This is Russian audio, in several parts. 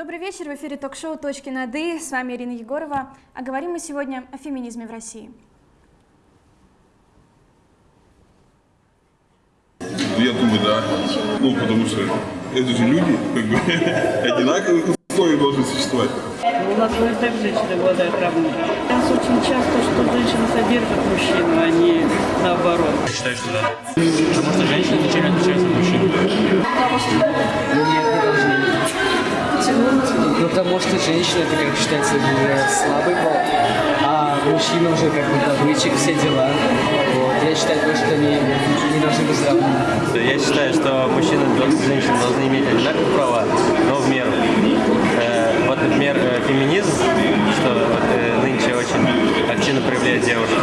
Добрый вечер, в эфире ток-шоу «Точки над «и». С вами Ирина Егорова. А говорим мы сегодня о феминизме в России. Я думаю, да. Ну, потому что это же люди, как бы, одинаковых условий должны существовать. У нас и так женщины обладают равными. Сейчас очень часто, что женщина содержит мужчину, а не наоборот. Я считаю, что да. Потому что женщины ничем не отличаются от мужчин. Ну нет. Ну потому что женщина это как считается слабый пол, а мужчина уже как бы добытчик, все дела. Вот. Я считаю, что они не должны быть равны. Я считаю, что мужчины и женщины должны иметь одинаковые права, но в меру. Например, э, феминизм, что э, нынче очень активно проявляют девушки.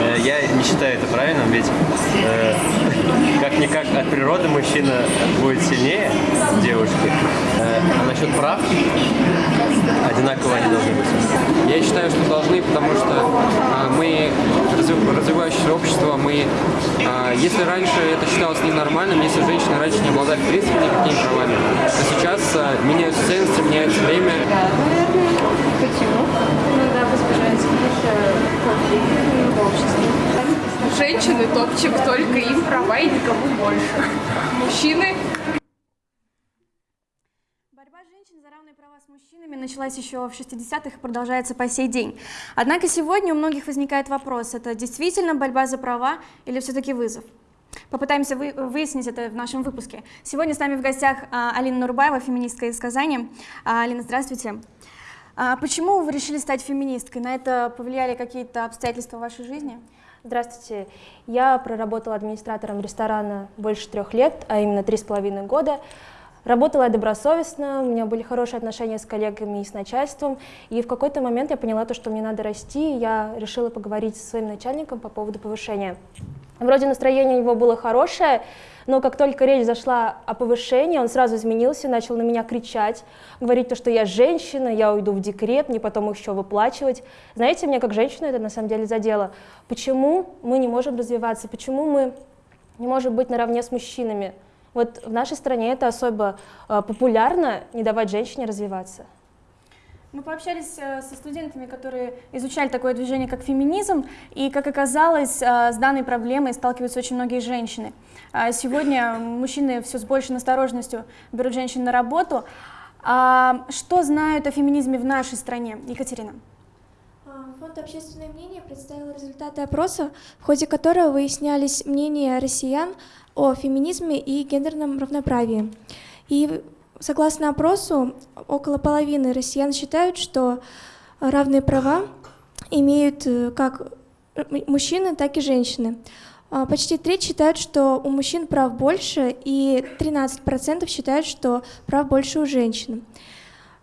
Э, я не считаю это правильным, ведь как-никак от природы мужчина будет сильнее девушки. А насчет прав, одинаково они должны быть. Я считаю, что должны, потому что а, мы разви- развивающееся общество, мы, а, если раньше это считалось ненормальным, если женщины раньше не обладали в никакими правами, то сейчас а, меняются ценности, меняется время. Женщины топчик, только им права и никому больше. Мужчины Борьба женщин за равные мужчинами началась еще в 60-х и продолжается по сей день. Однако сегодня у многих возникает вопрос, это действительно борьба за права или все-таки вызов? Попытаемся вы- выяснить это в нашем выпуске. Сегодня с нами в гостях а, Алина Нурбаева, феминистка из Казани. А, Алина, здравствуйте. А Почему вы решили стать феминисткой? На это повлияли какие-то обстоятельства в вашей жизни? Здравствуйте. Я проработала администратором ресторана больше трех лет, а именно три с половиной года. Работала я добросовестно, у меня были хорошие отношения с коллегами и с начальством. И в какой-то момент я поняла то, что мне надо расти, и я решила поговорить со своим начальником по поводу повышения. Вроде настроение у него было хорошее, но как только речь зашла о повышении, он сразу изменился, начал на меня кричать, говорить то, что я женщина, я уйду в декрет, мне потом еще выплачивать. Знаете, мне как женщину это на самом деле задело. Почему мы не можем развиваться, почему мы не можем быть наравне с мужчинами? Вот в нашей стране это особо э, популярно, не давать женщине развиваться. Мы пообщались э, со студентами, которые изучали такое движение, как феминизм, и, как оказалось, э, с данной проблемой сталкиваются очень многие женщины. А Сегодня мужчины все с большей осторожностью берут женщин на работу. А Что знают о феминизме в нашей стране? Екатерина. А, Фонд «Общественное мнение» представил результаты опроса, в ходе которого выяснялись мнения россиян о феминизме и гендерном равноправии. И согласно опросу, около половины россиян считают, что равные права имеют э, как мужчины, так и женщины. А, Почти треть считают, что у мужчин прав больше, и 13% считают, что прав больше у женщин.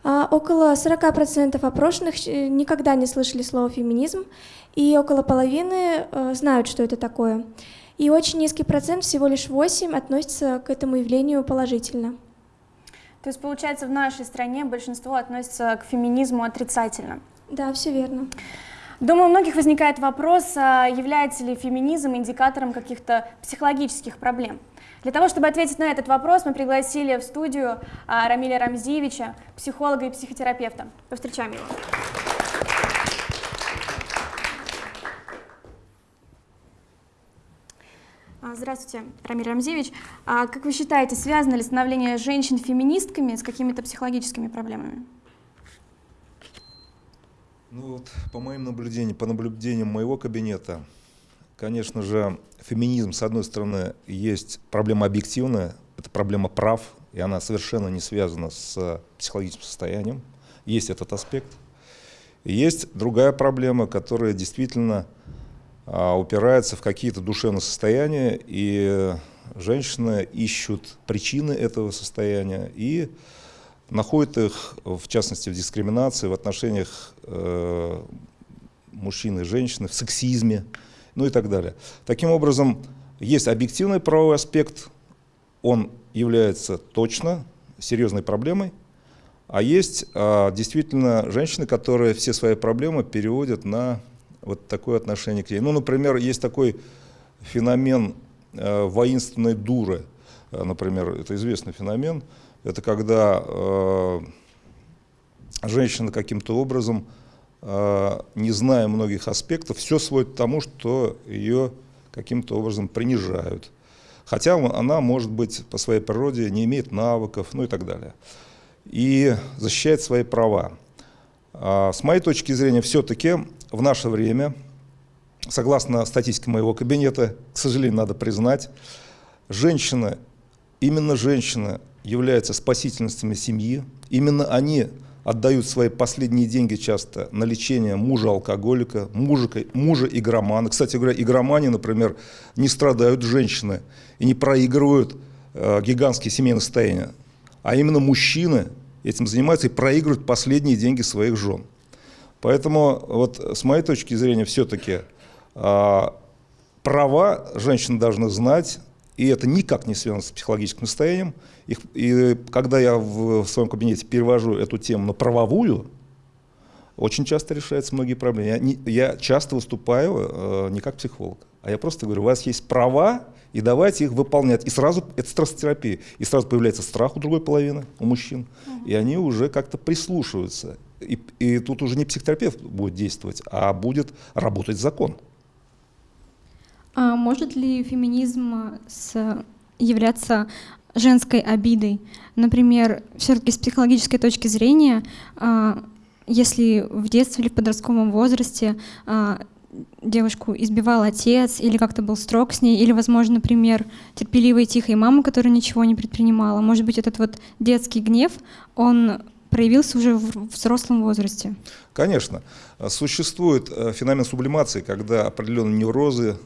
А, Около 40% опрошенных э, никогда не слышали слово «феминизм», и около половины э, знают, что это такое. И очень низкий процент, всего лишь 8, относится к этому явлению положительно. То есть, получается, в нашей стране большинство относится к феминизму отрицательно. Да, все верно. Думаю, у многих возникает вопрос, а является ли феминизм индикатором каких-то психологических проблем. Для того, чтобы ответить на этот вопрос, мы пригласили в студию а, Рамиля Рамзиевича, психолога и психотерапевта. Повстречаем его. А, Здравствуйте, Рамиль Рамзевич. А как вы считаете, связано ли становление женщин феминистками с какими-то психологическими проблемами? Ну вот, по моим наблюдениям, по наблюдениям моего кабинета, конечно же, феминизм, с одной стороны, есть проблема объективная, это проблема прав, и она совершенно не связана с психологическим состоянием. Есть этот аспект. Есть другая проблема, которая действительно а, упирается в какие-то душевные состояния, и женщины ищут причины этого состояния и находят их, в частности, в дискриминации, в отношениях э, мужчин и женщин, в сексизме, ну и так далее. Таким образом, есть объективный правовой аспект, он является точно серьезной проблемой, а есть а, действительно женщины, которые все свои проблемы переводят на вот такое отношение к ней. Ну, например, есть такой феномен э, воинственной дуры, Э, например, это известный феномен, это когда э, женщина каким-то образом, не зная многих аспектов, все сводит к тому, что ее каким-то образом принижают. Хотя она, может быть, по своей природе не имеет навыков, ну и так далее. И защищает свои права. А с моей точки зрения, все-таки в наше время, согласно статистике моего кабинета, к сожалению, надо признать, женщины, именно женщины являются спасительницами семьи, именно они отдают свои последние деньги часто на лечение мужа-алкоголика, мужа, мужа игромана. Кстати говоря, игромани, например, не страдают женщины и не проигрывают э, гигантские семейные состояния, а именно мужчины этим занимаются и проигрывают последние деньги своих жен. Поэтому вот с моей точки зрения все-таки э, права женщины должны знать, и это никак не связано с психологическим состоянием. И, и когда я в, в своем кабинете перевожу эту тему на правовую, очень часто решаются многие проблемы. Я, не, я часто выступаю э, не как психолог, а я просто говорю, у вас есть права, и давайте их выполнять. И сразу, это стрессотерапия, и сразу появляется страх у другой половины, у мужчин, угу. и они уже как-то прислушиваются. И, и тут уже не психотерапевт будет действовать, а будет работать закон. А может ли феминизм с, являться женской обидой? Например, все-таки с психологической точки зрения, а, если в детстве или в подростковом возрасте а, девушку избивал отец или как-то был строг с ней, или, возможно, например, терпеливая и тихая мама, которая ничего не предпринимала. Может быть, этот вот детский гнев, он проявился уже в взрослом возрасте? Конечно. Существует э, феномен сублимации, когда определенные неврозы,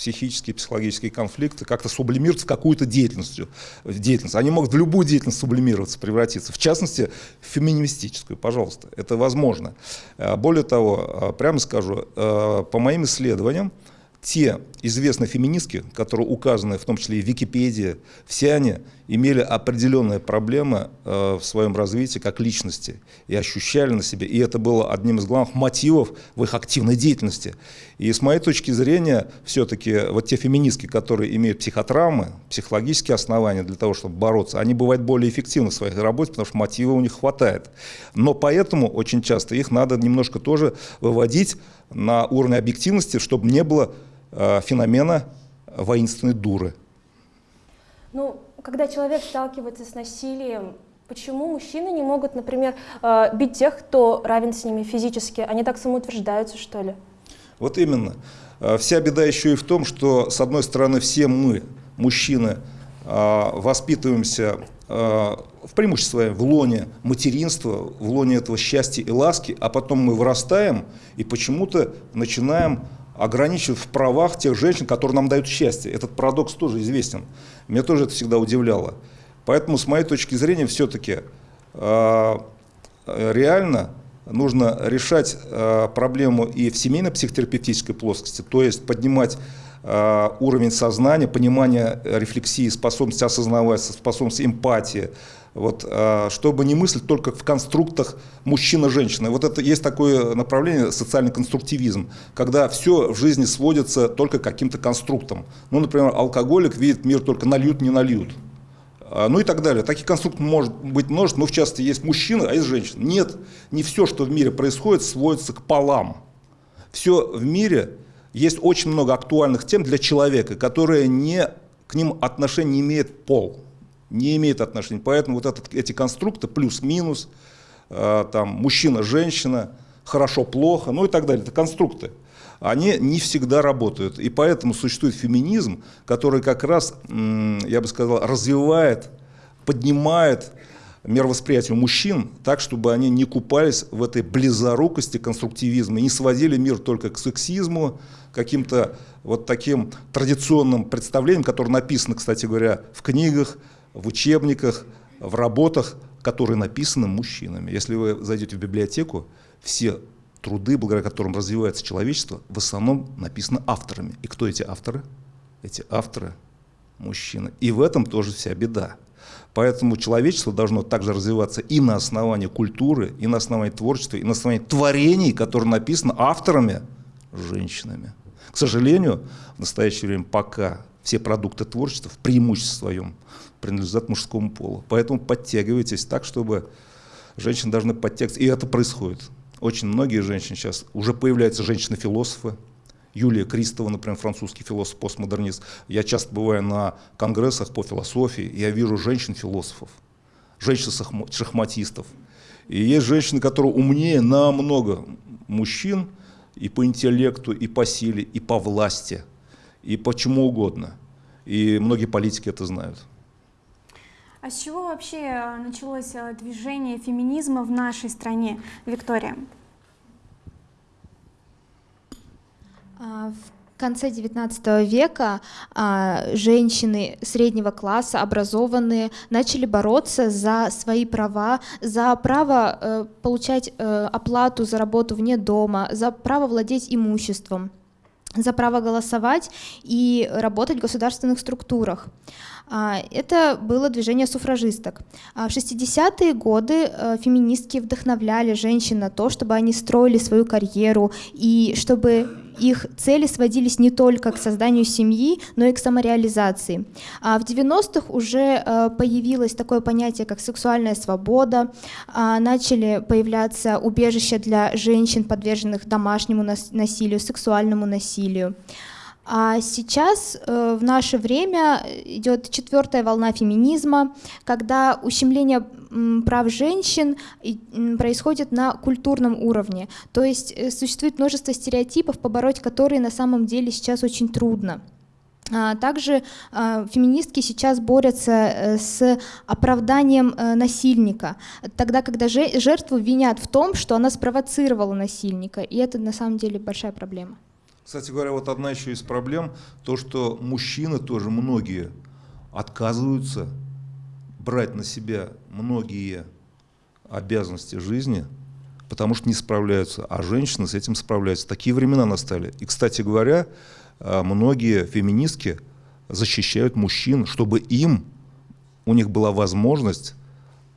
психические, психологические конфликты как-то сублимируются какую-то деятельность. деятельность. Они могут в любую деятельность сублимироваться, превратиться. В частности, в феминистическую, пожалуйста. Это возможно. Э, более того, э, прямо скажу, э, по моим исследованиям, те известные феминистки, которые указаны в том числе и в Википедии, все они имели определенные проблемы э, в своем развитии как личности и ощущали на себе, и это было одним из главных мотивов в их активной деятельности. И с моей точки зрения, все-таки вот те феминистки, которые имеют психотравмы, психологические основания для того, чтобы бороться, они бывают более эффективны в своей работе, потому что мотива у них хватает. Но поэтому очень часто их надо немножко тоже выводить на уровень объективности, чтобы не было Э, феномена воинственной дуры. Ну, когда человек сталкивается с насилием, почему мужчины не могут, например, э, бить тех, кто равен с ними физически? Они так самоутверждаются, что ли? Вот именно. Э, вся беда еще и в том, что, с одной стороны, все мы, мужчины, воспитываемся в преимуществе в лоне материнства, в лоне этого счастья и ласки, а потом мы вырастаем и почему-то начинаем ограничивают в правах тех женщин, которые нам дают счастье. Этот парадокс тоже известен. Меня тоже это всегда удивляло. Поэтому, с моей точки зрения, все-таки э, реально нужно решать э, проблему и в семейно-психотерапевтической плоскости, то есть поднимать э, уровень сознания, понимания рефлексии, способность осознавать, способность эмпатии, вот, а, чтобы не мыслить только в конструктах мужчина-женщина. Вот это есть такое направление социальный конструктивизм, когда все в жизни сводится только к каким-то конструктам. Ну, например, алкоголик видит мир только нальют, не нальют. А, ну и так далее. Таких конструктов может быть множество, но в частности есть мужчина, а есть женщина. Нет, не все, что в мире происходит, сводится к полам. Все в мире, есть очень много актуальных тем для человека, которые не, к ним отношения не имеет пол не имеет отношения. Поэтому вот этот, эти конструкты плюс-минус, э, там мужчина-женщина, хорошо-плохо, ну и так далее, это конструкты. Они не всегда работают. И поэтому существует феминизм, который как раз, я бы сказал, развивает, поднимает мировосприятие мужчин так, чтобы они не купались в этой близорукости конструктивизма не сводили мир только к сексизму, каким-то вот таким традиционным представлениям, которые написаны, кстати говоря, в книгах, в учебниках, в работах, которые написаны мужчинами. Если вы зайдете в библиотеку, все труды, благодаря которым развивается человечество, в основном написаны авторами. И кто эти авторы? Эти авторы – мужчины. И в этом тоже вся беда. Поэтому человечество должно также развиваться и на основании культуры, и на основании творчества, и на основании творений, которые написаны авторами – женщинами. К сожалению, в настоящее время пока все продукты творчества в преимуществе своем принадлежат мужскому полу. Поэтому подтягивайтесь так, чтобы Женщины должны подтекст, и это происходит. Очень многие женщины сейчас, уже появляются женщины-философы, Юлия Кристова, например, французский философ, постмодернист. Я часто бываю на конгрессах по философии, я вижу женщин-философов, женщин-шахматистов. И есть женщины, которые умнее намного мужчин и по интеллекту, и по силе, и по власти, и по чему угодно. И многие политики это знают. А с чего вообще э, началось э, движение феминизма в нашей стране, Виктория? А, в конце XIX века а, женщины среднего класса, образованные, начали бороться за свои права, за право э, получать оплату за работу вне дома, за право владеть имуществом за право голосовать и работать в государственных структурах. А, это было движение суфражисток. А, в 60-е годы э, феминистки вдохновляли женщин на то, чтобы они строили свою карьеру и чтобы их цели сводились не только к созданию семьи, но и к самореализации. А в 90-х уже э, появилось такое понятие, как сексуальная свобода, начали появляться убежища для женщин, подверженных домашнему насилию, сексуальному насилию. А сейчас э, в наше время идет четвертая волна феминизма, когда ущемление прав женщин происходит на культурном уровне. То есть э, существует множество стереотипов, побороть которые на самом деле сейчас очень трудно. А также а, феминистки сейчас борются э, с оправданием насильника, тогда, когда жертву винят в том, что она спровоцировала насильника, и это на самом деле большая проблема. Кстати говоря, вот одна еще из проблем, то, что мужчины тоже многие отказываются брать на себя многие обязанности жизни, потому что не справляются, а женщины с этим справляются. Такие времена настали. И, кстати говоря, а, многие феминистки защищают мужчин, чтобы им, у них была возможность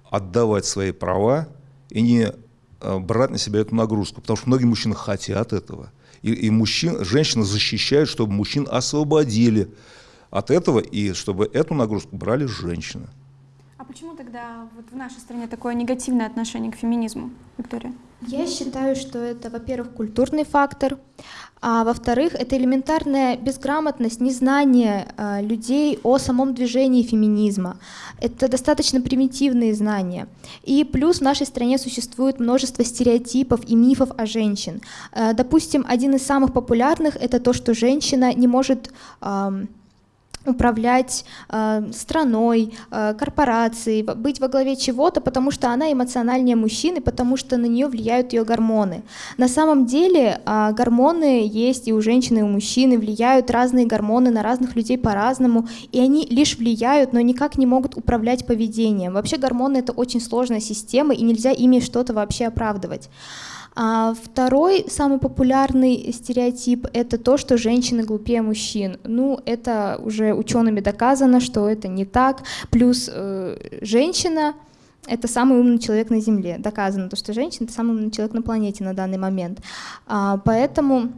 отдавать свои права и не а, брать на себя эту нагрузку, потому что многие мужчины хотят этого. И, и мужчин, женщины защищают, чтобы мужчин освободили от этого, и чтобы эту нагрузку брали женщины. А почему тогда вот в нашей стране такое негативное отношение к феминизму, Виктория? Я считаю, что это, во-первых, культурный фактор, а во-вторых, это элементарная безграмотность, незнание э, людей о самом движении феминизма. Это достаточно примитивные знания. И плюс в нашей стране существует множество стереотипов и мифов о женщин. Э, допустим, один из самых популярных это то, что женщина не может э, управлять э, страной, э, корпорацией, быть во главе чего-то, потому что она эмоциональнее мужчины, потому что на нее влияют ее гормоны. На самом деле э, гормоны есть и у женщины, и у мужчины, влияют разные гормоны на разных людей по-разному, и они лишь влияют, но никак не могут управлять поведением. Вообще гормоны это очень сложная система, и нельзя ими что-то вообще оправдывать. А второй самый популярный стереотип – это то, что женщины глупее мужчин. Ну, это уже учеными доказано, что это не так. Плюс э, женщина – это самый умный человек на Земле. Доказано, то, что женщина – это самый умный человек на планете на данный момент. А, поэтому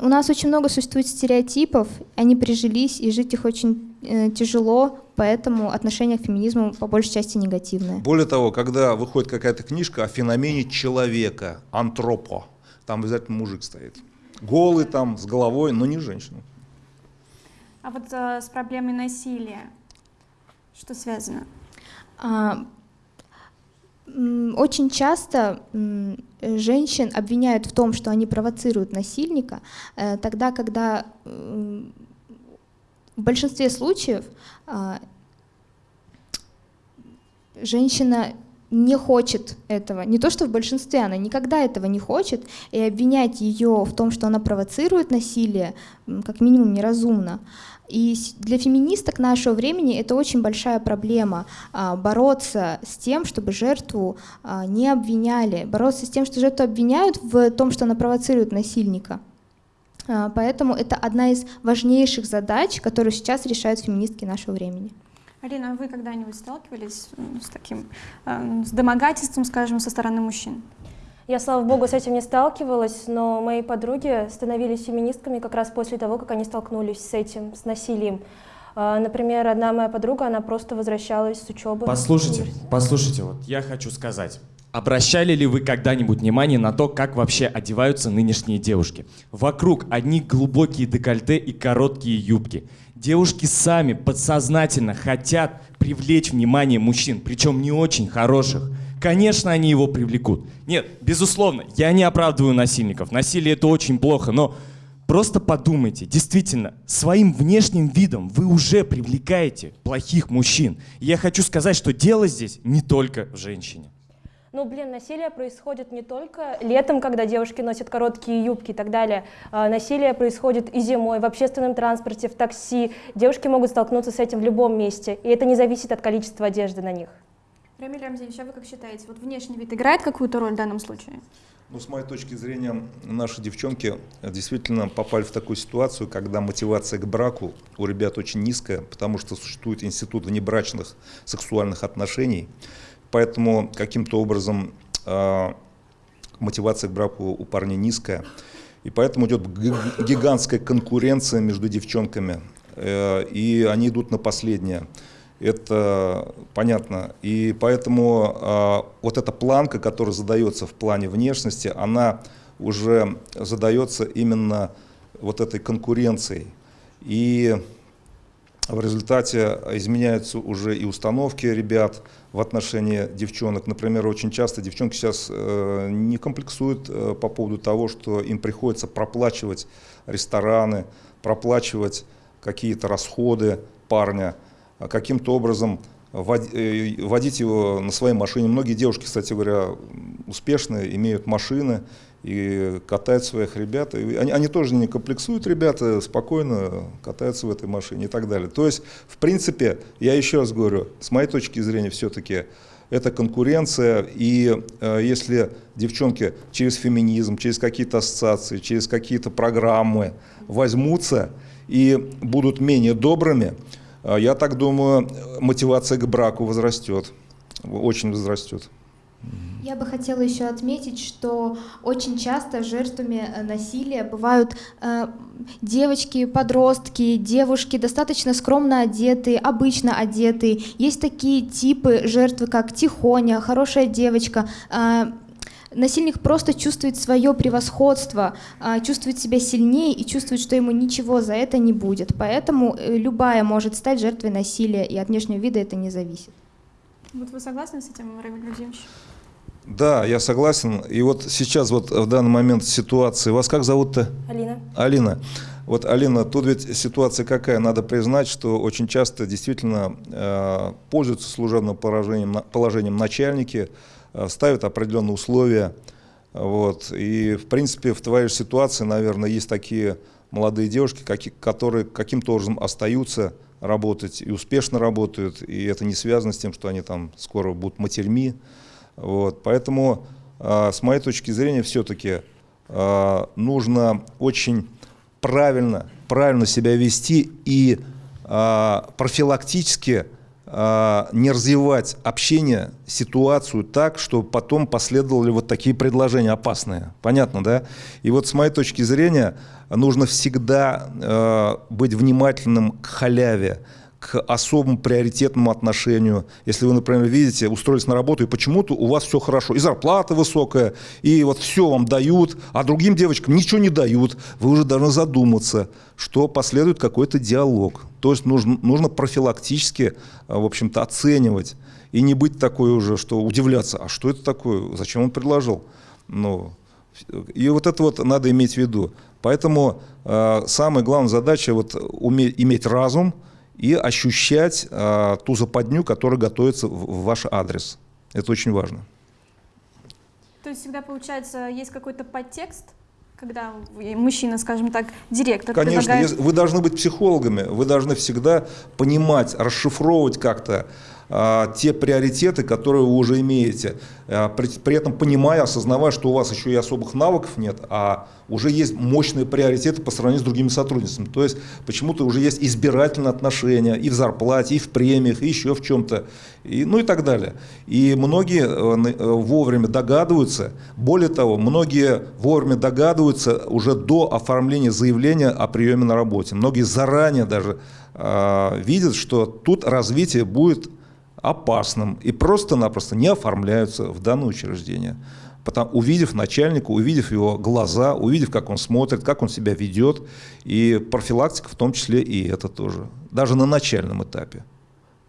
у нас очень много существует стереотипов, они прижились, и жить их очень э, тяжело, поэтому отношение к феминизму по большей части негативное. Более того, когда выходит какая-то книжка о феномене человека, антропо, там обязательно мужик стоит. Голый там, с головой, но не женщина. А вот э, с проблемой насилия, что связано? А, очень часто женщин обвиняют в том, что они провоцируют насильника, э, тогда, когда в большинстве случаев а, женщина не хочет этого. Не то, что в большинстве, она никогда этого не хочет, и обвинять ее в том, что она провоцирует насилие, как минимум неразумно. И для феминисток нашего времени это очень большая проблема а, бороться с тем, чтобы жертву а, не обвиняли, бороться с тем, что жертву обвиняют в том, что она провоцирует насильника. А, поэтому это одна из важнейших задач, которую сейчас решают феминистки нашего времени. Алина, а вы когда-нибудь сталкивались с таким, с домогательством, скажем, со стороны мужчин? Я, слава богу, с этим не сталкивалась, но мои подруги становились феминистками как раз после того, как они столкнулись с этим, с насилием. А, Например, одна моя подруга, она просто возвращалась с учебы. Послушайте, послушайте, вот я хочу сказать. Обращали ли вы когда-нибудь внимание на то, как вообще одеваются нынешние девушки? Вокруг одни глубокие декольте и короткие юбки. Девушки сами подсознательно хотят привлечь внимание мужчин, причем не очень хороших. Конечно, они его привлекут. Нет, безусловно, я не оправдываю насильников. Насилие это очень плохо, но просто подумайте, действительно, своим внешним видом вы уже привлекаете плохих мужчин. И я хочу сказать, что дело здесь не только в женщине. Ну, блин, насилие происходит не только летом, когда девушки носят короткие юбки и так далее. А, Насилие происходит и зимой, в общественном транспорте, в такси. Девушки могут столкнуться с этим в любом месте, и это не зависит от количества одежды на них. Рамиль Рамзевич, а вы как считаете, вот внешний вид играет какую-то роль в данном случае? Ну, с моей точки зрения, наши девчонки действительно попали в такую ситуацию, когда мотивация к браку у ребят очень низкая, потому что существует институт внебрачных сексуальных отношений. Поэтому каким-то образом э, мотивация к браку у парней низкая. И поэтому идет гигантская конкуренция между девчонками. Э, и они идут на последнее. Это понятно. И поэтому э, вот эта планка, которая задается в плане внешности, она уже задается именно вот этой конкуренцией. И в результате изменяются уже и установки ребят в отношении девчонок. Например, очень часто девчонки сейчас э, не комплексуют э, по поводу того, что им приходится проплачивать рестораны, проплачивать какие-то расходы парня, а каким-то образом э, водить его на своей машине. Многие девушки, кстати говоря, успешные, имеют машины и катают своих ребят. И они, они тоже не комплексуют, ребята спокойно катаются в этой машине и так далее. То есть, в принципе, я еще раз говорю, с моей точки зрения, все-таки это конкуренция, и э, если девчонки через феминизм, через какие-то ассоциации, через какие-то программы возьмутся и будут менее добрыми, э, я так думаю, мотивация к браку возрастет, очень возрастет. Я бы хотела еще отметить, что очень часто жертвами э, насилия бывают э, девочки, подростки, девушки достаточно скромно одетые, обычно одетые. Есть такие типы жертвы, как тихоня, хорошая девочка. Э, Насильник просто чувствует свое превосходство, а, чувствует себя сильнее и чувствует, что ему ничего за это не будет. Поэтому э, любая может стать жертвой насилия, и от внешнего вида это не зависит. Вот вы согласны с этим, Рамиль Владимирович? Да, я согласен. И вот сейчас вот в данный момент ситуации, вас как зовут-то? Алина. Алина. Вот, Алина, тут ведь ситуация какая? Надо признать, что очень часто действительно э, пользуются служебным положением, на- положением начальники, э, ставят определенные условия. Вот. И, в принципе, в твоей же ситуации, наверное, есть такие молодые девушки, каки- которые каким-то образом остаются работать и успешно работают, и это не связано с тем, что они там скоро будут матерьми. Вот. Поэтому, э, с моей точки зрения, все-таки э, нужно очень правильно, правильно себя вести и э, профилактически не развивать общение, ситуацию так, чтобы потом последовали вот такие предложения опасные. Понятно, да? И вот с моей точки зрения нужно всегда э, быть внимательным к халяве, к особому приоритетному отношению. Если вы, например, видите, устроились на работу, и почему-то у вас все хорошо, и зарплата высокая, и вот все вам дают, а другим девочкам ничего не дают, вы уже должны задуматься, что последует какой-то диалог. То есть нужно, нужно профилактически, в общем-то, оценивать, и не быть такой уже, что удивляться, а что это такое, зачем он предложил? Ну, и вот это вот надо иметь в виду. Поэтому э, самая главная задача вот уме- иметь разум и ощущать э, ту западню, которая готовится в, в ваш адрес. Это очень важно. То есть всегда, получается, есть какой-то подтекст, когда мужчина, скажем так, директор Конечно, предлагает... вы должны быть психологами, вы должны всегда понимать, расшифровывать как-то те приоритеты, которые вы уже имеете, А, при, при этом понимая, осознавая, что у вас еще и особых навыков нет, а уже есть мощные приоритеты по сравнению с другими сотрудницами. То есть почему-то уже есть избирательные отношения и в зарплате, и в премиях, и еще в чем-то, и, ну и так далее. И многие э, э, вовремя догадываются, более того, многие вовремя догадываются уже до оформления заявления о приеме на работе. Многие заранее даже э, видят, что тут развитие будет опасным и просто-напросто не оформляются в данное учреждение. Потом, увидев начальника, увидев его глаза, увидев, как он смотрит, как он себя ведет, и профилактика в том числе и это тоже, даже на начальном этапе.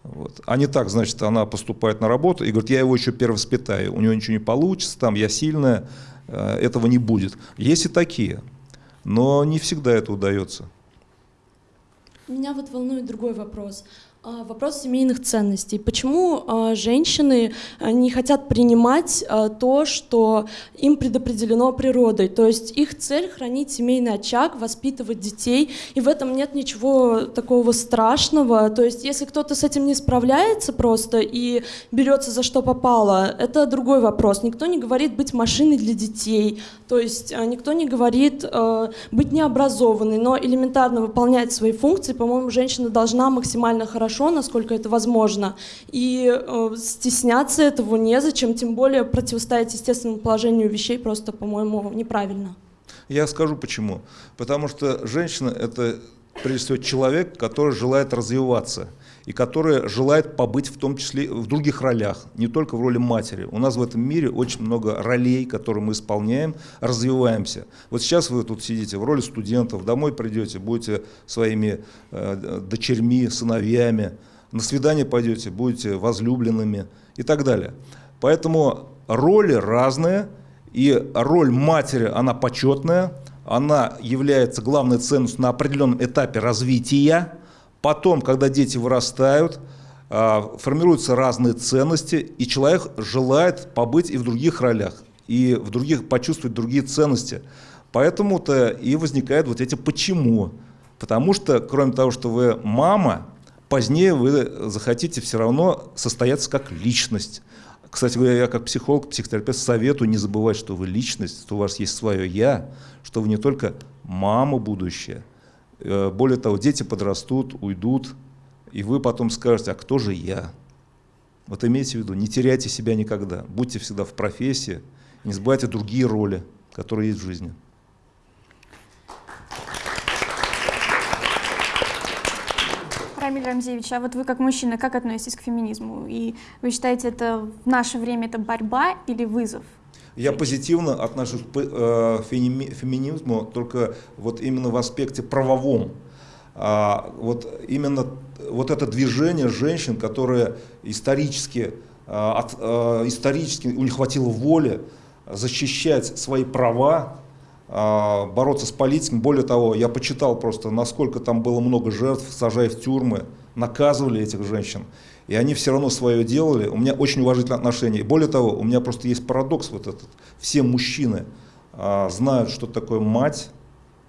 Вот. А не так, значит, она поступает на работу и говорит, я его еще перевоспитаю, у него ничего не получится, там я сильная, э, этого не будет. Есть и такие, но не всегда это удается. Меня вот волнует другой вопрос. А, Вопрос семейных ценностей. Почему а, женщины а, не хотят принимать то, что им предопределено природой? То есть их цель хранить семейный очаг, воспитывать детей, и в этом нет ничего такого страшного. То есть если кто-то с этим не справляется просто и берется за что попало, это другой вопрос. Никто не говорит быть машиной для детей, то есть никто не говорит быть необразованной, но элементарно выполнять свои функции, по-моему, женщина должна максимально хорошо, насколько это возможно. И э, стесняться этого незачем, тем более противостоять естественному положению вещей просто, по-моему, неправильно. Я скажу почему. Потому что женщина – это, прежде всего, человек, который желает развиваться и который желает побыть в том числе в других ролях, не только в роли матери. У нас в этом мире очень много ролей, которые мы исполняем, развиваемся. Вот сейчас вы тут сидите в роли студентов, домой придете, будете своими э, дочерьми, сыновьями, на свидание пойдете, будете возлюбленными и так далее. Поэтому роли разные, и роль матери, она почетная, она является главной ценностью на определенном этапе развития, Потом, когда дети вырастают, а, формируются разные ценности, и человек желает побыть и в других ролях, и в других почувствовать другие ценности. Поэтому-то и возникают вот эти «почему». Потому что, кроме того, что вы мама, позднее вы захотите все равно состояться как личность. Кстати говоря, я как психолог, психотерапевт советую не забывать, что вы личность, что у вас есть свое «я», что вы не только мама будущая, более того, дети подрастут, уйдут, и вы потом скажете, а кто же я? Вот имейте в виду, не теряйте себя никогда, будьте всегда в профессии, не забывайте другие роли, которые есть в жизни. Рамиль Рамзевич, а вот вы как мужчина, как относитесь к феминизму? И вы считаете, это в наше время это борьба или вызов? Я позитивно отношусь к э, феминизму только вот именно в аспекте правовом. А, вот именно вот это движение женщин, которые исторически, а, от, а, исторически у них хватило воли защищать свои права, бороться с политиками. Более того, я почитал просто, насколько там было много жертв, сажая в тюрьмы, наказывали этих женщин и они все равно свое делали. У меня очень уважительные отношения. И более того, у меня просто есть парадокс вот этот. Все мужчины а, знают, что такое мать,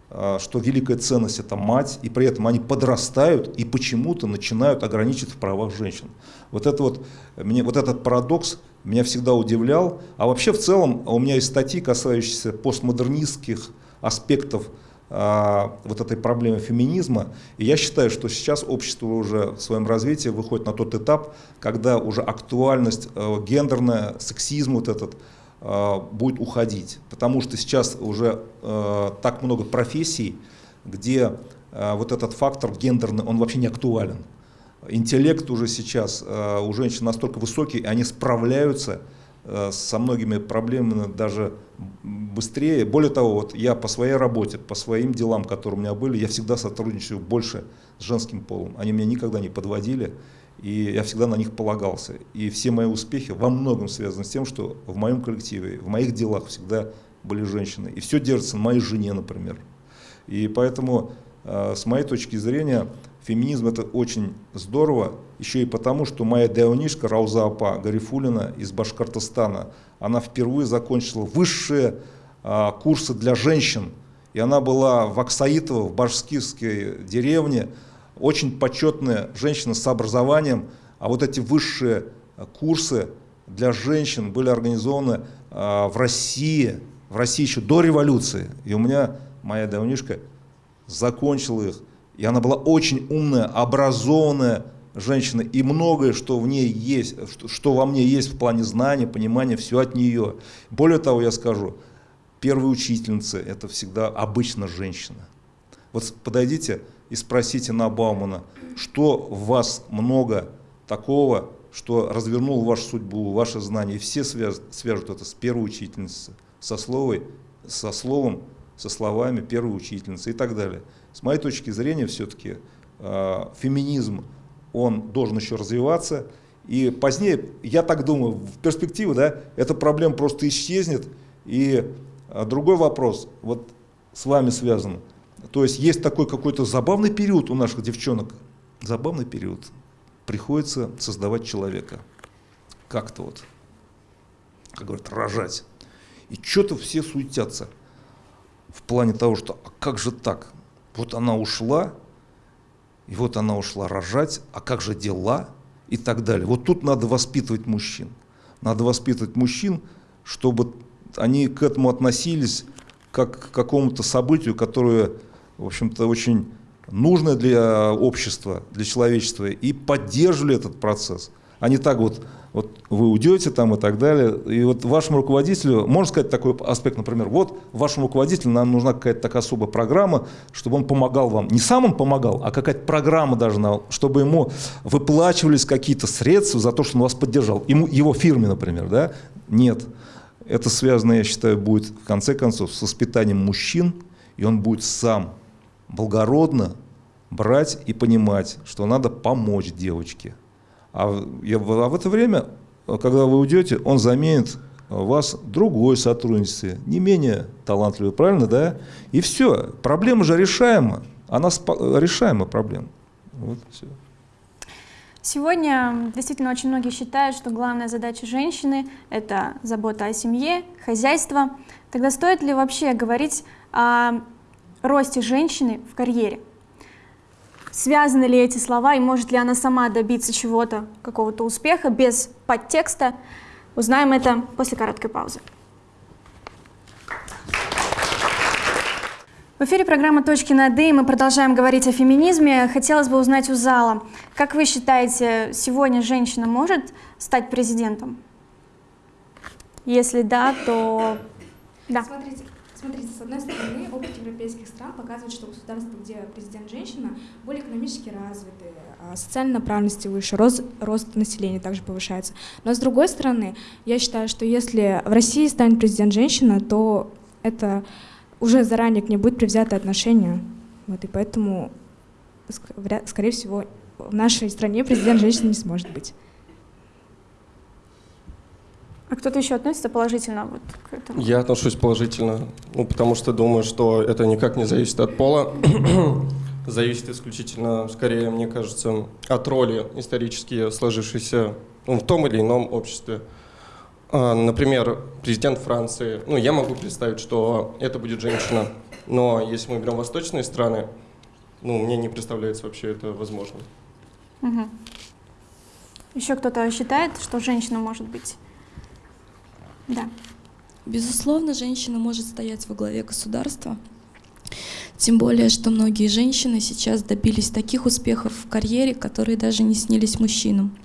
а, что великая ценность это мать, и при этом они подрастают и почему-то начинают ограничивать в правах женщин. Вот, это вот, мне, вот этот парадокс меня всегда удивлял. А вообще в целом у меня есть статьи, касающиеся постмодернистских аспектов вот этой проблемы феминизма. И я считаю, что сейчас общество уже в своем развитии выходит на тот этап, когда уже актуальность э, гендерная, сексизм вот этот э, будет уходить. Потому что сейчас уже э, так много профессий, где вот этот фактор гендерный, он вообще не актуален. Интеллект уже сейчас у женщин настолько высокий, и они справляются Э, со многими проблемами даже быстрее. Более того, вот я по своей работе, по своим делам, которые у меня были, я всегда сотрудничаю больше с женским полом. Они меня никогда не подводили, и я всегда на них полагался. И все мои успехи во многом связаны с тем, что в моем коллективе, в моих делах всегда были женщины. И все держится на моей жене, например. И поэтому, э, с моей точки зрения, Феминизм это очень здорово, еще и потому, что моя даунишка Рауза Апа Гарифулина из Башкортостана, она впервые закончила высшие а, курсы для женщин. И она была в Аксаитово, в башкирской деревне, очень почетная женщина с образованием. А вот эти высшие курсы для женщин были организованы а, в России, в России еще до революции. И у меня моя давнишка закончила их. И она была очень умная, образованная женщина, и многое, что в ней есть, что, что во мне есть в плане знания, понимания, все от нее. Более того, я скажу, первая учительница – это всегда обычно женщина. Вот подойдите и спросите на Баумана, что в вас много такого, что развернуло вашу судьбу, ваше знание. И все связ, свяжут это с первой учительницей, со, словой, со словом, со словами первой учительницы и так далее. С моей точки зрения, все-таки э, феминизм, он должен еще развиваться. И позднее, я так думаю, в перспективе, да, эта проблема просто исчезнет. И а, другой вопрос, вот с вами связан. То есть есть такой какой-то забавный период у наших девчонок, забавный период. Приходится создавать человека. Как-то вот, как говорят, рожать. И что-то все суетятся в плане того, что а как же так? Вот она ушла, и вот она ушла рожать, а как же дела? И так далее. Вот тут надо воспитывать мужчин. Надо воспитывать мужчин, чтобы они к этому относились как к какому-то событию, которое, в общем-то, очень нужное для общества, для человечества, и поддерживали этот процесс. Не так вот, вот вы уйдете там и так далее. И вот вашему руководителю, можно сказать такой аспект, например, вот вашему руководителю нам нужна какая-то такая особая программа, чтобы он помогал вам. Не сам он помогал, а какая-то программа должна, чтобы ему выплачивались какие-то средства за то, что он вас поддержал. Ему, его фирме, например, да? Нет. Это связано, я считаю, будет в конце концов с воспитанием мужчин, и он будет сам благородно брать и понимать, что надо помочь девочке. А, а в это время, когда вы уйдете, он заменит вас другой сотрудницей, не менее талантливой, правильно, да? И все, проблема же решаема, она решаема проблема. Вот все. Сегодня действительно очень многие считают, что главная задача женщины – это забота о семье, хозяйство. Тогда стоит ли вообще говорить о росте женщины в карьере? Связаны ли эти слова и может ли она сама добиться чего-то, какого-то успеха без подтекста? Узнаем это после короткой паузы. В эфире программа «Точки над «и» мы продолжаем говорить о феминизме. Хотелось бы узнать у зала, как вы считаете, сегодня женщина может стать президентом? Если да, то да. Смотрите, смотрите, с одной стороны, опыт европейских стран показывает, что государства, где президент женщина, более экономически развиты, а социальной направленности выше, рост, рост населения также повышается. Но с другой стороны, я считаю, что если в России станет президент женщина, то это уже заранее к ней будет привзято отношение. Вот, и поэтому, скорее всего, в нашей стране президент женщины не сможет быть. А кто-то еще относится положительно вот к этому? Я отношусь положительно, ну, потому что думаю, что это никак не зависит от пола. зависит исключительно, скорее, мне кажется, от роли исторически сложившейся ну, в том или ином обществе. А, например, президент Франции, ну, я могу представить, что это будет женщина, но если мы берем восточные страны, ну, мне не представляется вообще это возможным. Угу. Еще кто-то считает, что женщина может быть? Да. Безусловно, женщина может стоять во главе государства. Тем более, что многие женщины сейчас добились таких успехов в карьере, которые даже не снились мужчинам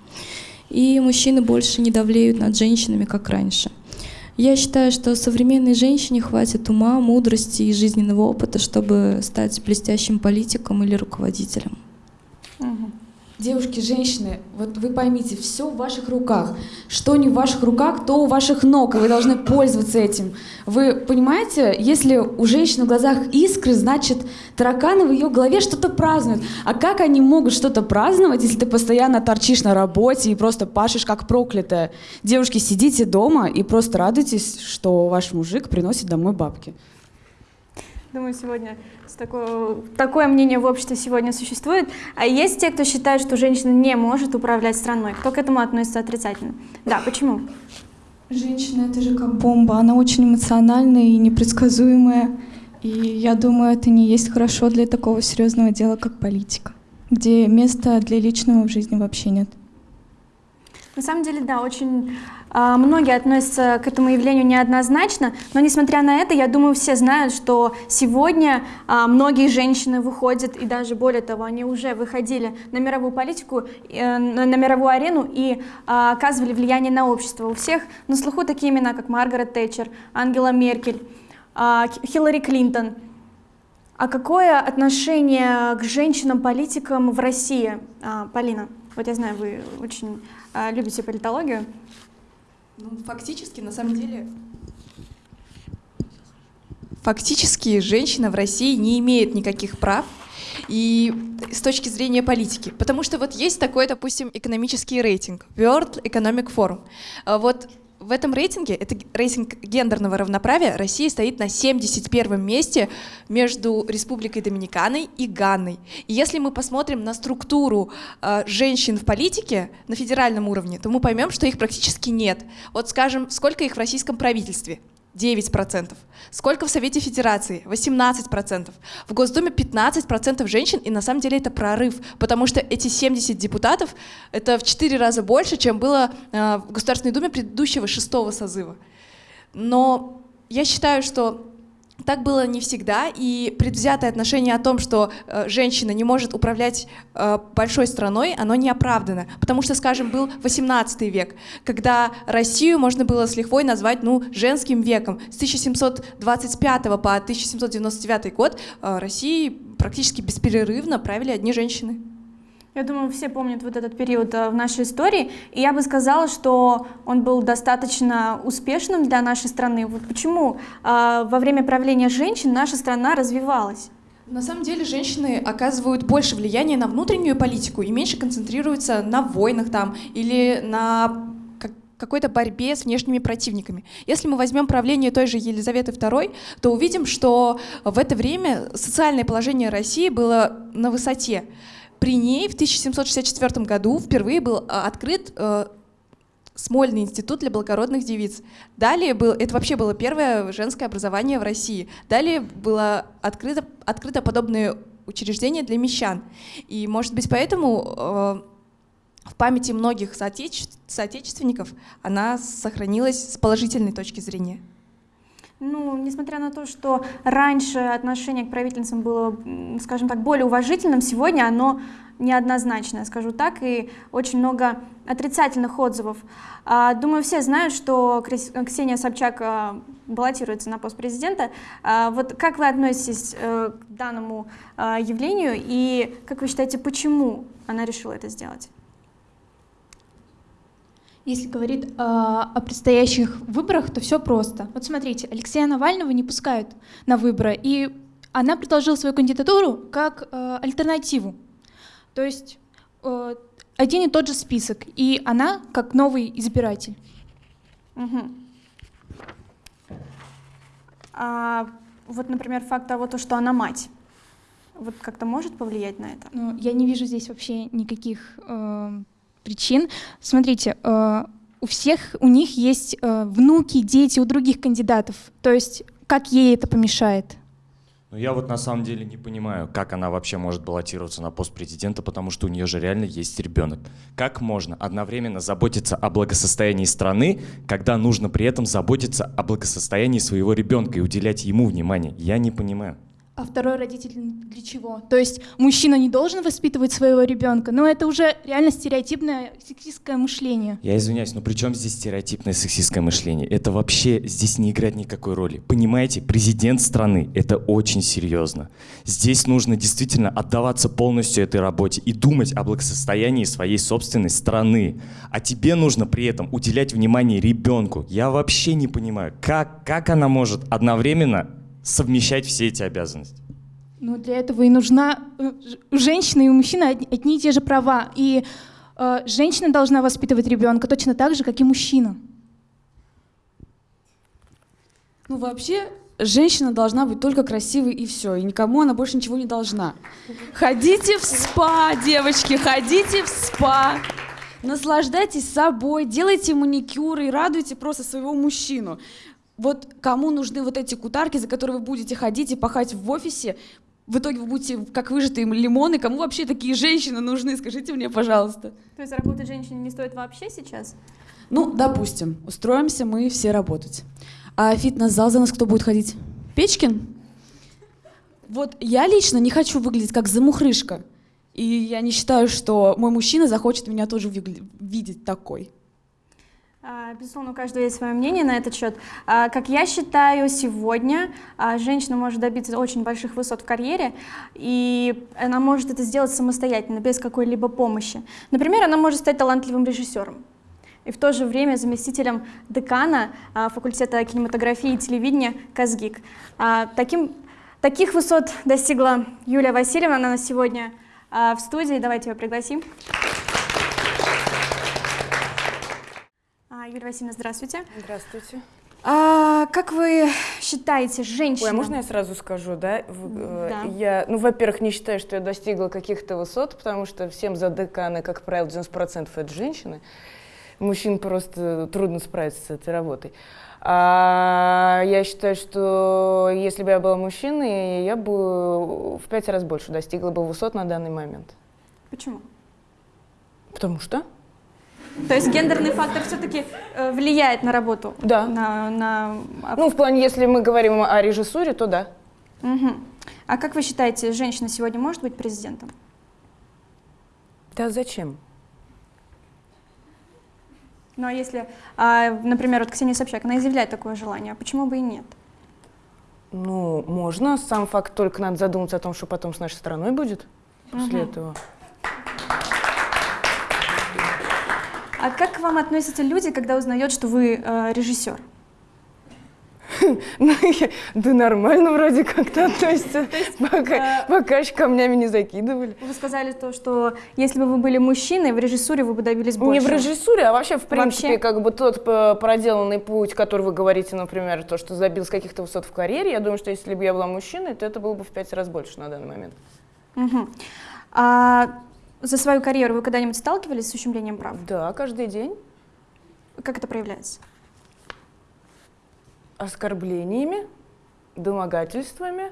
и мужчины больше не давлеют над женщинами, как раньше. Я считаю, что современной женщине хватит ума, мудрости и жизненного опыта, чтобы стать блестящим политиком или руководителем. Угу. Девушки, женщины, вот вы поймите, все в ваших руках. Что не в ваших руках, то у ваших ног, и вы должны пользоваться этим. Вы понимаете, если у женщины в глазах искры, значит, тараканы в ее голове что-то празднуют. А как они могут что-то праздновать, если ты постоянно торчишь на работе и просто пашешь как проклятая? Девушки, сидите дома и просто радуйтесь, что ваш мужик приносит домой бабки. Думаю, сегодня такое, такое мнение в обществе сегодня существует. А есть те, кто считает, что женщина не может управлять страной. Кто к этому относится отрицательно? Да, почему? Женщина — это же как бомба. Она очень эмоциональная и непредсказуемая. И я думаю, это не есть хорошо для такого серьезного дела, как политика, где места для личного в жизни вообще нет. На самом деле, да, очень многие относятся к этому явлению неоднозначно, но несмотря на это, я думаю, все знают, что сегодня э, многие женщины выходят, и даже более того, они уже выходили на мировую политику, э, на, мировую арену и э, оказывали влияние на общество. У всех на слуху такие имена, как Маргарет Тэтчер, Ангела Меркель, Хиллари Клинтон. А какое отношение к женщинам-политикам в России? А, Полина, вот я знаю, вы очень а, любите политологию. Ну, фактически, на самом деле, фактически женщина в России не имеет никаких прав и с точки зрения политики. Потому что вот есть такой, допустим, экономический рейтинг, World Economic Forum. А Вот в этом рейтинге, это рейтинг гендерного равноправия, Россия стоит на 71 месте между Республикой Доминиканой и Ганной. И если мы посмотрим на структуру э, женщин в политике на федеральном уровне, то мы поймем, что их практически нет. Вот скажем, сколько их в российском правительстве? 9%. Сколько в Совете Федерации? 18%. В Госдуме 15% женщин, и на самом деле это прорыв, потому что эти 70 депутатов — это в 4 раза больше, чем было э, в Государственной Думе предыдущего шестого созыва. Но я считаю, что так было не всегда, и предвзятое отношение о том, что э, женщина не может управлять э, большой страной, оно не оправдано. Потому что, скажем, был 18 век, когда Россию можно было с лихвой назвать ну, женским веком. С 1725 по 1799 год э, России практически беспрерывно правили одни женщины. Я думаю, все помнят вот этот период э, в нашей истории, и я бы сказала, что он был достаточно успешным для нашей страны. Вот почему э, во время правления женщин наша страна развивалась? На самом деле женщины оказывают больше влияния на внутреннюю политику и меньше концентрируются на войнах там или на как- какой-то борьбе с внешними противниками. Если мы возьмем правление той же Елизаветы II, то увидим, что в это время социальное положение России было на высоте. При ней в 1764 году впервые был а, открыт э, Смольный институт для благородных девиц. Далее был, это вообще было первое женское образование в России. Далее было открыто, открыто подобное учреждение для мещан. И, может быть, поэтому э, в памяти многих соотече- соотечественников она сохранилась с положительной точки зрения. Ну, несмотря на то, что раньше отношение к правительницам было, скажем так, более уважительным, сегодня оно неоднозначное, скажу так, и очень много отрицательных отзывов. А, Думаю, все знают, что Ксения Собчак а, баллотируется на пост президента. А, Вот как вы относитесь э, к данному явлению и как вы считаете, почему она решила это сделать? Если говорить э, о предстоящих выборах, то все просто. Вот смотрите, Алексея Навального не пускают на выборы, и она предложила свою кандидатуру как э, альтернативу. То есть э, один и тот же список, и она как новый избиратель. Мгм. А вот, например, факт того, то, что она мать, вот как-то может повлиять на это? Ну, я не вижу здесь вообще никаких э, причин. Смотрите, э, у всех, у них есть э, внуки, дети у других кандидатов. То есть как ей это помешает? Ну, я вот на самом деле не понимаю, как она вообще может баллотироваться на пост президента, потому что у нее же реально есть ребенок. Как можно одновременно заботиться о благосостоянии страны, когда нужно при этом заботиться о благосостоянии своего ребенка и уделять ему внимание? Я не понимаю. А второй родитель для чего? То есть мужчина не должен воспитывать своего ребенка, но это уже реально стереотипное сексистское мышление. Я извиняюсь, но при чем здесь стереотипное сексистское мышление? Это вообще здесь не играет никакой роли. Понимаете, президент страны — это очень серьезно. Здесь нужно действительно отдаваться полностью этой работе и думать о благосостоянии своей собственной страны. А тебе нужно при этом уделять внимание ребенку. Я вообще не понимаю, как, как она может одновременно совмещать все эти обязанности. Ну, для этого и нужна э, ж- у женщины и у мужчины одни, одни и те же права. И э, женщина должна воспитывать ребенка точно так же, как и мужчина. Ну, вообще, женщина должна быть только красивой и все, и никому она больше ничего не должна. Ходите в спа, девочки, ходите в спа. Наслаждайтесь собой, делайте маникюры и радуйте просто своего мужчину. Вот кому нужны вот эти кутарки, за которые вы будете ходить и пахать в офисе, в итоге вы будете как выжатые лимоны. Кому вообще такие женщины нужны? Скажите мне, пожалуйста. То есть работать женщине не стоит вообще сейчас? Ну, допустим, устроимся мы все работать. А фитнес-зал за нас кто будет ходить? Печкин? Вот я лично не хочу выглядеть как замухрышка. И я не считаю, что мой мужчина захочет меня тоже видеть такой. А, Безусловно, у каждого есть свое мнение на этот счет. А, Как я считаю, сегодня а, женщина может добиться очень больших высот в карьере, и она может это сделать самостоятельно, без какой-либо помощи. Например, она может стать талантливым режиссером и в то же время заместителем декана факультета кинематографии и телевидения КАЗГИК. Таким, таких высот достигла Юлия Васильевна, она сегодня а, в студии, давайте ее пригласим. Юлия Васильевна, здравствуйте. Здравствуйте. А, как вы считаете, женщина... Ой, а можно я сразу скажу, да? Э, Да. Я, ну, во-первых, не считаю, что я достигла каких-то высот, потому что всем за деканы, как правило, 90% это женщины. Мужчин просто трудно справиться с этой работой. А я считаю, что если бы я была мужчиной, я бы в пять раз больше достигла бы высот на данный момент. Почему? Потому что? То есть гендерный фактор все-таки влияет на работу? Да. На, на... Ну, в плане, если мы говорим о режиссуре, то да. Мгм. А как вы считаете, женщина сегодня может быть президентом? Да зачем? Ну а если, а, например, вот Ксения Собчак, она изъявляет такое желание, а почему бы и нет? Ну, можно. Сам факт только надо задуматься о том, что потом с нашей страной будет после Мгм. этого. А как к вам относятся люди, когда узнают, что вы э, режиссер? Ну, я- Да нормально вроде как-то относятся. Пока, пока еще камнями не закидывали. Вы сказали то, что если бы вы были мужчиной, в режиссуре вы бы добились Не больше. в режиссуре, а вообще, в принципе, как бы тот п- проделанный путь, который вы говорите, например, то, что забил с каких-то высот в карьере, я думаю, что если бы я была мужчиной, то это было бы в пять раз больше на данный момент. За свою карьеру вы когда-нибудь сталкивались с ущемлением прав? Да, каждый день. Как это проявляется? Оскорблениями, домогательствами.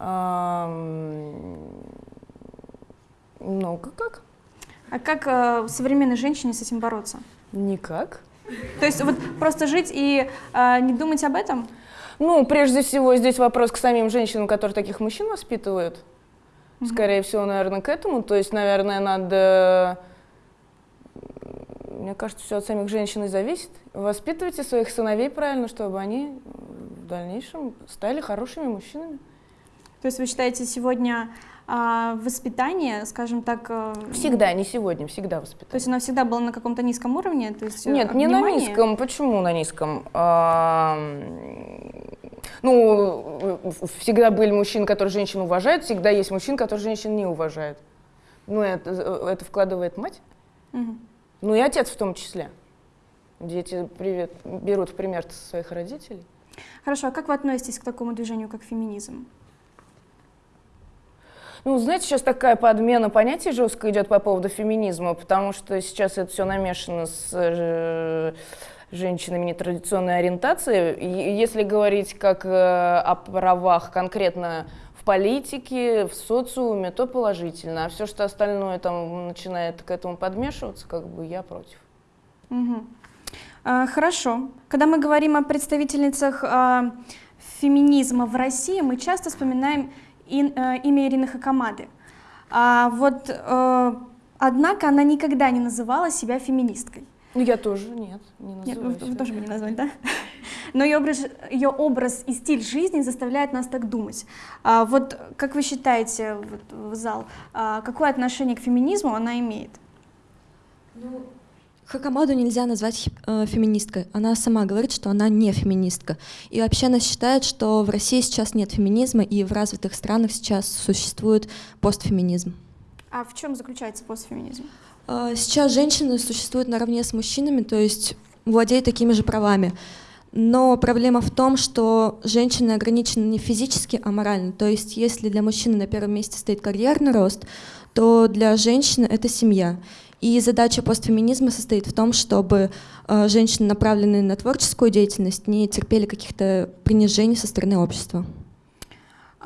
ам, Ну, как- как? А как э, современной женщине с этим бороться? Никак. То есть вот просто жить и э, не думать об этом? Ну, прежде всего, здесь вопрос к самим женщинам, которые таких мужчин воспитывают. Скорее всего, наверное, к этому. То есть, наверное, надо... Мне кажется, все от самих женщин и зависит. Воспитывайте своих сыновей правильно, чтобы они в дальнейшем стали хорошими мужчинами. То есть вы считаете сегодня а, воспитание, скажем так... э, Всегда, не сегодня, всегда воспитание. То есть оно всегда было на каком-то низком уровне? То есть, э, Нет, не на внимание? низком. Почему на низком? Ну, э, всегда были мужчины, которые женщин уважают, всегда есть мужчины, которые женщин не уважают. Ну, это, э, это вкладывает мать. Мгм. Ну и отец в том числе. Дети привет, берут в пример своих родителей. Хорошо, а как вы относитесь к такому движению, как феминизм? Ну, знаете, сейчас такая подмена понятий жестко идет по поводу феминизма, потому что сейчас это все намешано с э, женщинами нетрадиционной ориентации. Если говорить как э, о правах конкретно в политике, в социуме, то положительно. А все, что остальное там начинает к этому подмешиваться, как бы я против. Мгм. А, Хорошо. Когда мы говорим о представительницах а, феминизма в России, мы часто вспоминаем ин- э, имя Ирины Хакамады. А вот, э, однако, она никогда не называла себя феминисткой. Ну, я тоже, нет, не Нет, называю вы, вы себя. тоже бы не назвали, да? Но ее образ, ее образ и стиль жизни заставляет нас так думать. А вот как вы считаете, вот, в зал, а, какое отношение к феминизму она имеет? Хакамаду нельзя назвать э, феминисткой. Она сама говорит, что она не феминистка. И вообще она считает, что в России сейчас нет феминизма, и в развитых странах сейчас существует постфеминизм. А в чем заключается постфеминизм? Э, Сейчас женщины существуют наравне с мужчинами, то есть владеют такими же правами. Но проблема в том, что женщины ограничены не физически, а морально. То есть если для мужчины на первом месте стоит карьерный рост, то для женщины это семья. И задача постфеминизма состоит в том, чтобы э, женщины, направленные на творческую деятельность, не терпели каких-то принижений со стороны общества.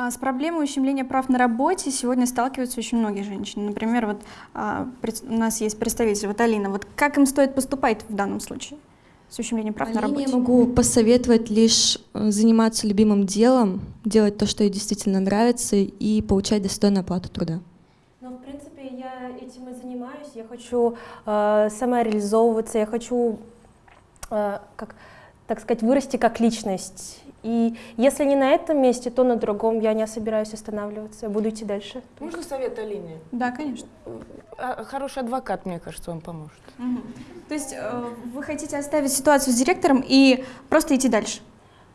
А С проблемой ущемления прав на работе сегодня сталкиваются очень многие женщины. Например, вот а, у нас есть представитель, вот Алина. Вот как им стоит поступать в данном случае с ущемлением прав на Алине работе? я могу посоветовать лишь э, заниматься любимым делом, делать то, что ей действительно нравится, и получать достойную оплату труда. Ну, в принципе, я этим и занимаюсь. Я хочу э, самореализовываться, я хочу э, как, так сказать, вырасти как личность. И если не на этом месте, то на другом. Я не собираюсь останавливаться, я буду идти дальше. Можно совет Алине? Да, конечно. А, Хороший адвокат, мне кажется, вам поможет. То есть э, вы хотите оставить ситуацию с директором и просто идти дальше?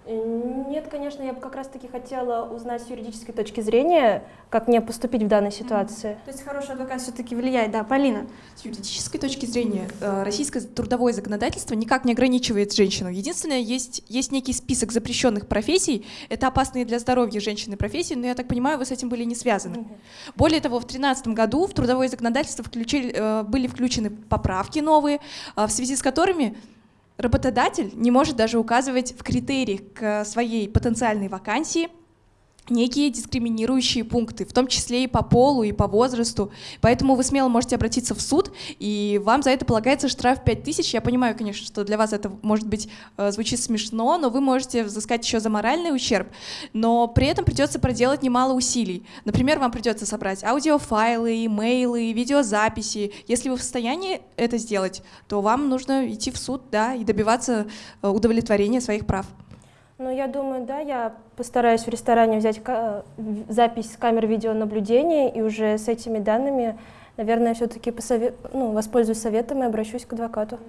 Нет, конечно, я бы как раз-таки хотела узнать с юридической точки зрения, как мне поступить в данной ситуации. То есть хороший адвокат все-таки влияет, да, Полина? С юридической точки зрения э, российское трудовое законодательство никак не ограничивает женщину. Единственное, есть, есть некий список запрещенных профессий. Это опасные для здоровья женщины профессии, но я так понимаю, вы с этим были не связаны. Более того, в 2013 году в трудовое законодательство включили, э, были включены поправки новые, э, в связи с которыми работодатель не может даже указывать в критериях к своей потенциальной вакансии некие дискриминирующие пункты, в том числе и по полу, и по возрасту. Поэтому вы смело можете обратиться в суд, и вам за это полагается штраф 5000. Я понимаю, конечно, что для вас это, может быть, э, звучит смешно, но вы можете взыскать еще за моральный ущерб, но при этом придется проделать немало усилий. Например, вам придется собрать аудиофайлы, имейлы, видеозаписи. Если вы в состоянии это сделать, то вам нужно идти в суд, да, и добиваться э, удовлетворения своих прав. Ну, я думаю, да, я постараюсь в ресторане взять запись с камер видеонаблюдения, и уже с этими данными, наверное, все-таки ну, воспользуюсь советом и обращусь к адвокату.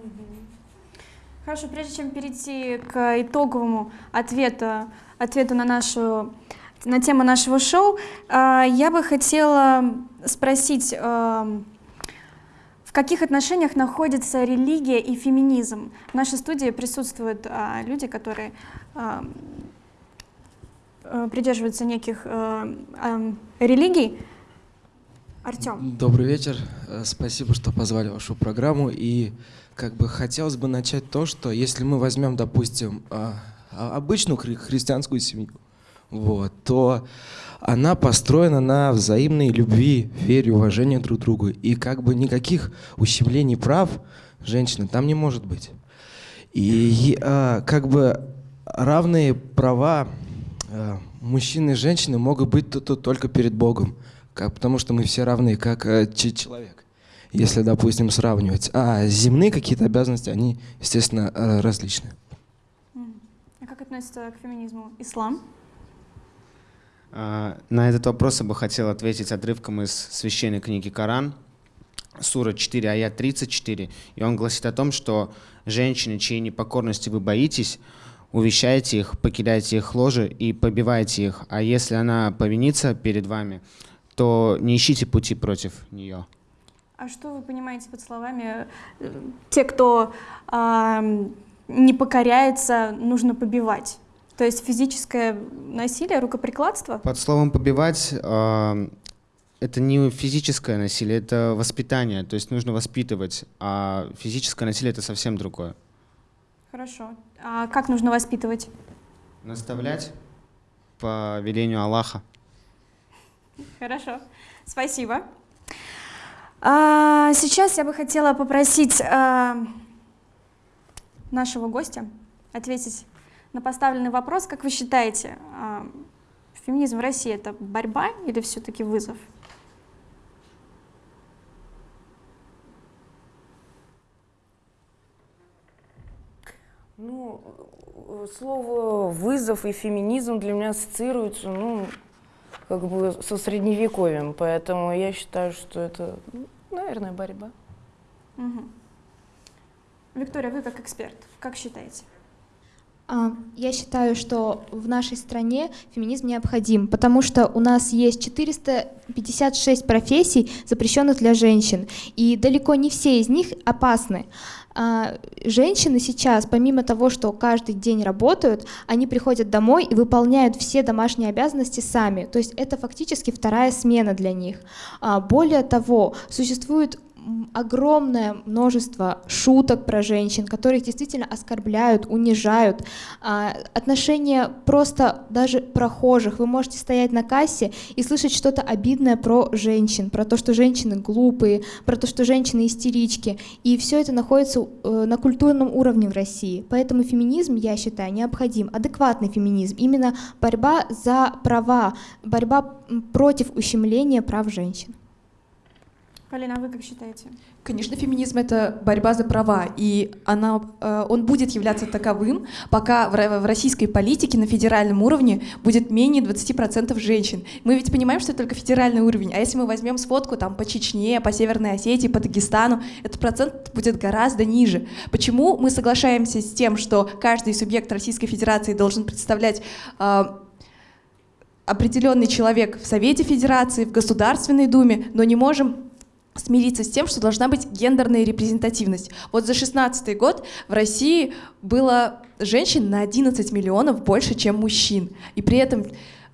Хорошо, прежде чем перейти к итоговому ответу, ответу на нашу на тему нашего шоу, а, я бы хотела спросить, а, в каких отношениях находятся религия и феминизм? В нашей студии присутствуют а, люди, которые придерживаются неких а, а, религий. Артем. Добрый вечер. Э, Спасибо, что позвали вашу программу. И как бы хотелось бы начать то, что если мы возьмем, допустим, а, а, обычную хри- христианскую семью, вот, то она построена на взаимной любви, вере, уважении друг к другу. И как бы никаких ущемлений прав женщины там не может быть. И а, как бы равные права а, мужчины и женщины могут быть тут, тут только перед Богом, как, потому что мы все равны, как э, человек, если, допустим, сравнивать. А земные какие-то обязанности, они, естественно, э, различны. А как относится к феминизму ислам? А, На этот вопрос я бы хотел ответить отрывком из священной книги Коран, сура 4, аят 34. И он гласит о том, что женщины, чьей непокорности вы боитесь, увещайте их, покидайте их ложе и побивайте их. А если она повинится перед вами, то не ищите пути против нее. А что вы понимаете под словами э, «те, кто ам, не покоряется, нужно побивать»? То есть физическое насилие, рукоприкладство? Под словом «побивать» э, это не физическое насилие, это воспитание. То есть нужно воспитывать, а физическое насилие — это совсем другое. Хорошо. А как нужно воспитывать? Наставлять по велению Аллаха. Хорошо. Спасибо. А, сейчас я бы хотела попросить а, нашего гостя ответить на поставленный вопрос. Как вы считаете, а, феминизм в России это борьба или все-таки вызов? Ну, э, слово вызов и феминизм для меня ассоциируются, ну, как бы со средневековьем, поэтому я считаю, что это, ну, наверное, борьба. Мгм. Виктория, вы как эксперт, как считаете? Я считаю, что в нашей стране феминизм необходим, потому что у нас есть 456 профессий, запрещенных для женщин, и далеко не все из них опасны. А, Женщины сейчас, помимо того, что каждый день работают, они приходят домой и выполняют все домашние обязанности сами. То есть это фактически вторая смена для них. А, Более того, существует огромное множество шуток про женщин, которые действительно оскорбляют, унижают. А, Отношения просто даже прохожих. Вы можете стоять на кассе и слышать что-то обидное про женщин, про то, что женщины глупые, про то, что женщины истерички. И все это находится э, на культурном уровне в России. Поэтому феминизм, я считаю, необходим. Адекватный феминизм. Именно борьба за права, борьба против ущемления прав женщин. Полина, а вы как считаете? Конечно, феминизм — это борьба за права, и она, э, он будет являться таковым, пока в российской политике на федеральном уровне будет менее 20% женщин. Мы ведь понимаем, что это только федеральный уровень, а если мы возьмем сводку там, по Чечне, по Северной Осетии, по Дагестану, этот процент будет гораздо ниже. Почему мы соглашаемся с тем, что каждый субъект Российской Федерации должен представлять э, определенный человек в Совете Федерации, в Государственной Думе, но не можем смириться с тем, что должна быть гендерная репрезентативность. Вот за 16 год в России было женщин на 11 миллионов больше, чем мужчин. И при этом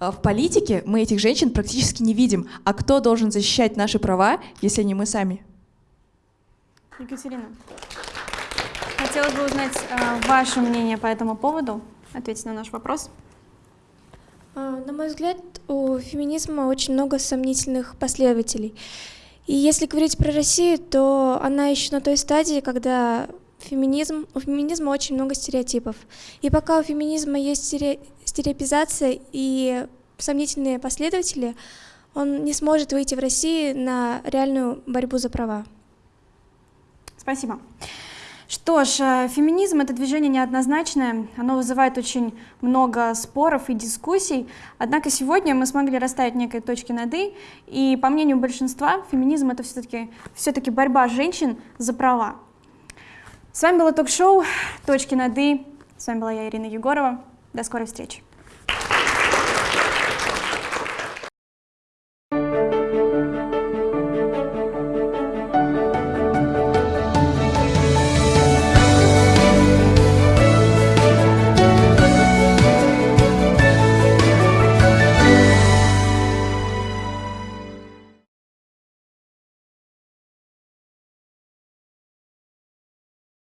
э, в политике мы этих женщин практически не видим. А кто должен защищать наши права, если не мы сами? Екатерина, хотелось бы узнать э, ваше мнение по этому поводу. Ответить на наш вопрос. Э, на мой взгляд, у феминизма очень много сомнительных последователей. И если говорить про Россию, то она еще на той стадии, когда феминизм, у феминизма очень много стереотипов. И пока у феминизма есть стере, стереопизация и сомнительные последователи, он не сможет выйти в России на реальную борьбу за права. Спасибо. Что ж, э, феминизм — это движение неоднозначное, оно вызывает очень много споров и дискуссий, однако сегодня мы смогли расставить некие точки над «и», и по мнению большинства, феминизм — это все-таки все борьба женщин за права. С вами было ток-шоу «Точки над «и», с вами была я, Ирина Егорова, до скорой встречи.